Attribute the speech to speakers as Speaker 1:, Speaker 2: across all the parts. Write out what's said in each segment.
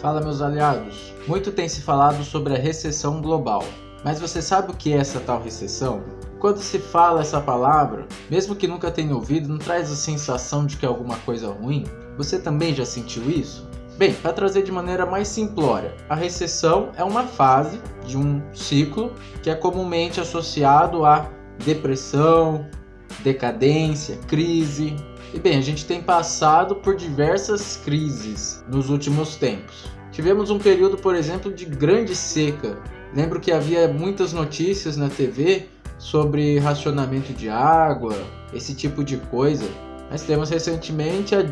Speaker 1: Fala meus aliados. Muito tem se falado sobre a recessão global. Mas você sabe o que é essa tal recessão? Quando se fala essa palavra, mesmo que nunca tenha ouvido, não traz a sensação de que é alguma coisa ruim? Você também já sentiu isso? Bem, para trazer de maneira mais simplória, a recessão é uma fase de um ciclo que é comumente associado a depressão, decadência, crise. E bem, a gente tem passado por diversas crises nos últimos tempos. Tivemos um período, por exemplo, de grande seca. Lembro que havia muitas notícias na TV sobre racionamento de água, esse tipo de coisa. Mas temos recentemente a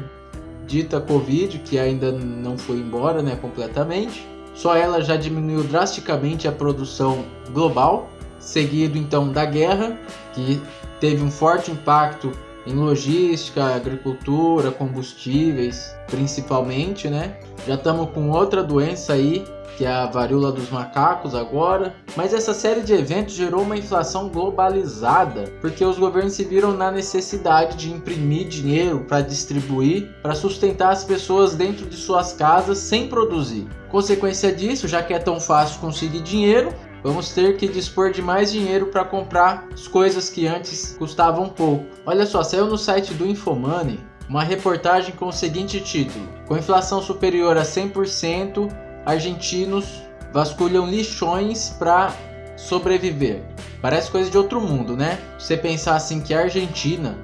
Speaker 1: dita Covid, que ainda não foi embora né, completamente. Só ela já diminuiu drasticamente a produção global, seguido então da guerra, que teve um forte impacto em logística, agricultura, combustíveis, principalmente, né? Já estamos com outra doença aí que é a varíola dos macacos agora. Mas essa série de eventos gerou uma inflação globalizada, porque os governos se viram na necessidade de imprimir dinheiro para distribuir, para sustentar as pessoas dentro de suas casas sem produzir. Consequência disso, já que é tão fácil conseguir dinheiro, Vamos ter que dispor de mais dinheiro para comprar as coisas que antes custavam pouco. Olha só, saiu no site do Infomoney uma reportagem com o seguinte título: Com inflação superior a 100%, argentinos vasculham lixões para sobreviver. Parece coisa de outro mundo, né? Você pensar assim que a Argentina,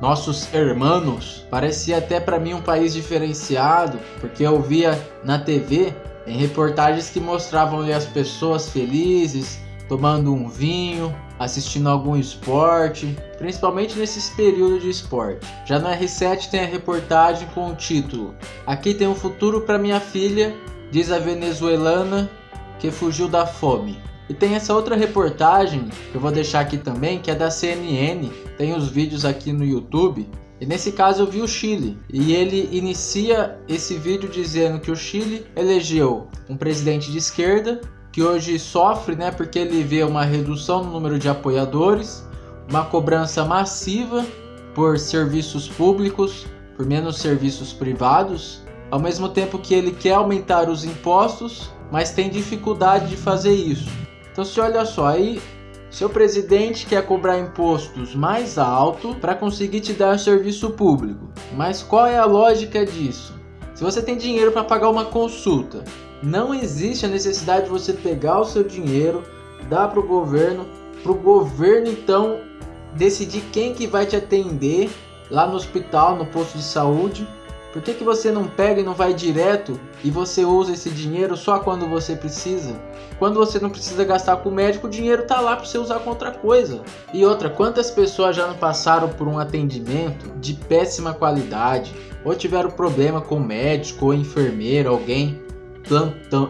Speaker 1: nossos hermanos, parecia até para mim um país diferenciado, porque eu via na TV em reportagens que mostravam as pessoas felizes, tomando um vinho, assistindo algum esporte, principalmente nesses períodos de esporte. Já no R7 tem a reportagem com o título Aqui tem um futuro para minha filha diz a venezuelana que fugiu da fome. E tem essa outra reportagem que eu vou deixar aqui também, que é da CNN, tem os vídeos aqui no YouTube. E nesse caso eu vi o Chile, e ele inicia esse vídeo dizendo que o Chile elegeu um presidente de esquerda que hoje sofre, né, porque ele vê uma redução no número de apoiadores, uma cobrança massiva por serviços públicos, por menos serviços privados, ao mesmo tempo que ele quer aumentar os impostos, mas tem dificuldade de fazer isso. Então, se olha só, aí seu presidente quer cobrar impostos mais alto para conseguir te dar serviço público. Mas qual é a lógica disso? Se você tem dinheiro para pagar uma consulta, não existe a necessidade de você pegar o seu dinheiro, dar para o governo, para o governo então decidir quem que vai te atender lá no hospital, no posto de saúde por que, que você não pega e não vai direto e você usa esse dinheiro só quando você precisa? Quando você não precisa gastar com o médico, o dinheiro tá lá para você usar com outra coisa. E outra, quantas pessoas já não passaram por um atendimento de péssima qualidade ou tiveram problema com o médico ou enfermeiro, alguém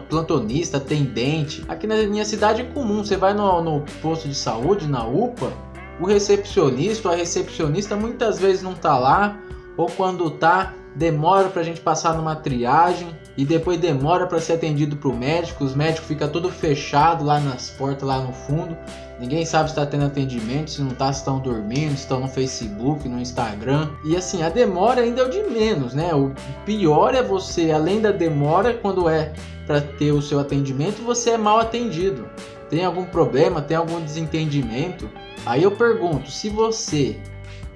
Speaker 1: plantonista, atendente. Aqui na minha cidade é comum, você vai no, no posto de saúde, na UPA, o recepcionista ou a recepcionista muitas vezes não tá lá, ou quando tá, demora para a gente passar numa triagem e depois demora para ser atendido para o médico. Os médicos ficam tudo fechado lá nas portas lá no fundo. Ninguém sabe se está tendo atendimento, se não está, se estão dormindo, se estão no Facebook, no Instagram. E assim, a demora ainda é o de menos, né? O pior é você, além da demora, quando é para ter o seu atendimento, você é mal atendido. Tem algum problema, tem algum desentendimento? Aí eu pergunto, se você,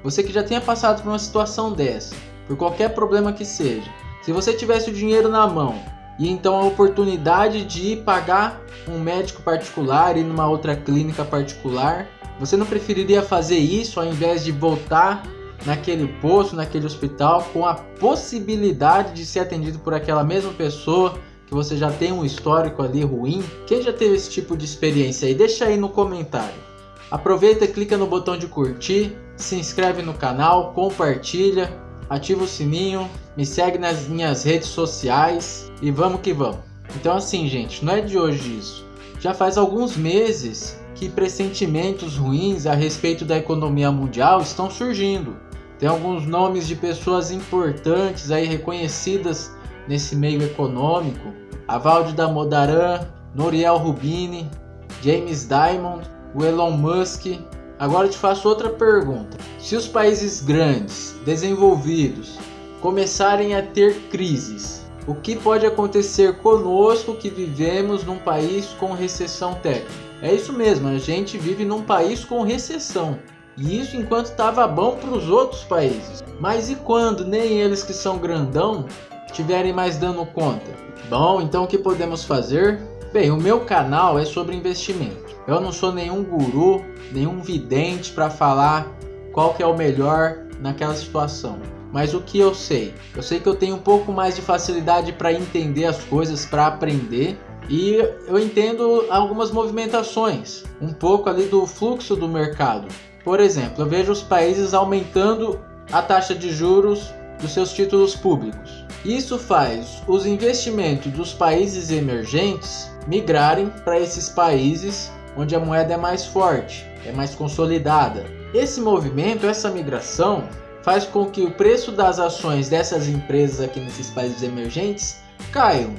Speaker 1: você que já tenha passado por uma situação dessa, por qualquer problema que seja. Se você tivesse o dinheiro na mão e então a oportunidade de pagar um médico particular e numa outra clínica particular, você não preferiria fazer isso ao invés de voltar naquele posto, naquele hospital, com a possibilidade de ser atendido por aquela mesma pessoa que você já tem um histórico ali ruim? Quem já teve esse tipo de experiência aí? Deixa aí no comentário. Aproveita, clica no botão de curtir, se inscreve no canal, compartilha ativa o sininho, me segue nas minhas redes sociais e vamos que vamos. Então assim, gente, não é de hoje isso. Já faz alguns meses que pressentimentos ruins a respeito da economia mundial estão surgindo. Tem alguns nomes de pessoas importantes aí reconhecidas nesse meio econômico. Avalde da Modaran, Noriel Rubini, James Diamond, o Elon Musk Agora te faço outra pergunta. Se os países grandes, desenvolvidos, começarem a ter crises, o que pode acontecer conosco que vivemos num país com recessão técnica. É isso mesmo, a gente vive num país com recessão. E isso enquanto estava bom para os outros países. Mas e quando nem eles que são grandão estiverem mais dando conta? Bom, então o que podemos fazer? Bem, o meu canal é sobre investimento. Eu não sou nenhum guru, nenhum vidente para falar qual que é o melhor naquela situação. Mas o que eu sei? Eu sei que eu tenho um pouco mais de facilidade para entender as coisas, para aprender e eu entendo algumas movimentações, um pouco ali do fluxo do mercado. Por exemplo, eu vejo os países aumentando a taxa de juros dos seus títulos públicos. Isso faz os investimentos dos países emergentes migrarem para esses países onde a moeda é mais forte, é mais consolidada. Esse movimento, essa migração, faz com que o preço das ações dessas empresas aqui nesses países emergentes caiam,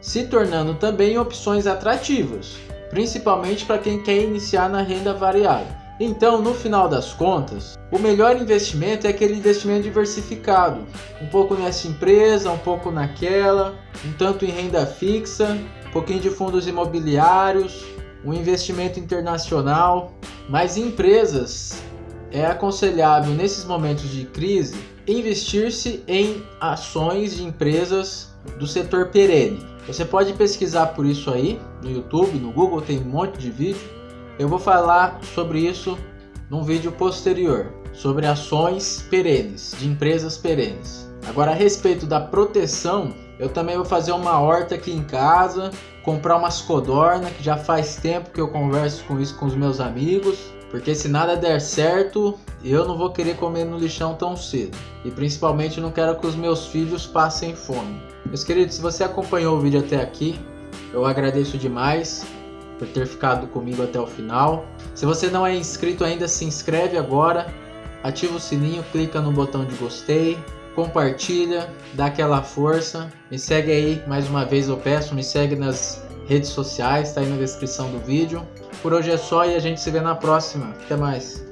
Speaker 1: se tornando também opções atrativas, principalmente para quem quer iniciar na renda variável. Então, no final das contas, o melhor investimento é aquele investimento diversificado, um pouco nessa empresa, um pouco naquela, um tanto em renda fixa, um pouquinho de fundos imobiliários, um investimento internacional, mas em empresas é aconselhável nesses momentos de crise investir-se em ações de empresas do setor perene. Você pode pesquisar por isso aí no YouTube, no Google tem um monte de vídeo. Eu vou falar sobre isso num vídeo posterior, sobre ações perenes, de empresas perenes. Agora a respeito da proteção, eu também vou fazer uma horta aqui em casa, comprar umas codorna, que já faz tempo que eu converso com isso com os meus amigos. Porque se nada der certo, eu não vou querer comer no lixão tão cedo. E principalmente não quero que os meus filhos passem fome. Meus queridos, se você acompanhou o vídeo até aqui, eu agradeço demais por ter ficado comigo até o final. Se você não é inscrito ainda, se inscreve agora, ativa o sininho, clica no botão de gostei, compartilha, dá aquela força. Me segue aí, mais uma vez eu peço, me segue nas redes sociais, tá aí na descrição do vídeo. Por hoje é só e a gente se vê na próxima. Até mais.